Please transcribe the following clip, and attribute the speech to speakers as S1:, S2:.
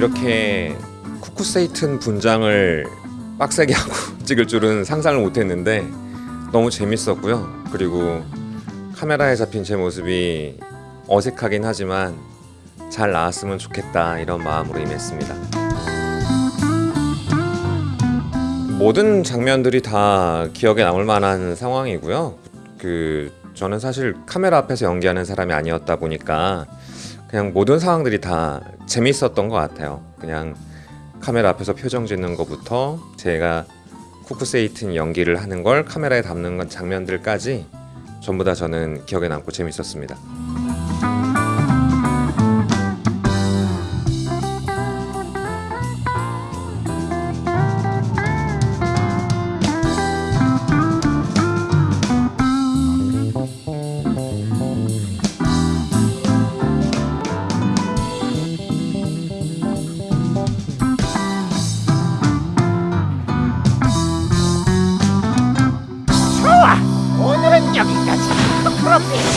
S1: 이렇게 쿠쿠세이튼 분장을 빡세게 하고 찍을 줄은 상상을 못했는데 너무 재밌었고요. 그리고 카메라에 잡힌 제 모습이 어색하긴 하지만 잘 나왔으면 좋겠다 이런 마음으로 임했습니다. 모든 장면들이 다 기억에 남을 만한 상황이고요. 그 저는 사실 카메라 앞에서 연기하는 사람이 아니었다 보니까 그냥 모든 상황들이 다 재밌었던 것 같아요. 그냥 카메라 앞에서 표정 짓는 것부터 제가 쿠쿠세이튼 연기를 하는 걸 카메라에 담는 건 장면들까지 전부 다 저는 기억에 남고 재밌었습니다.
S2: 좋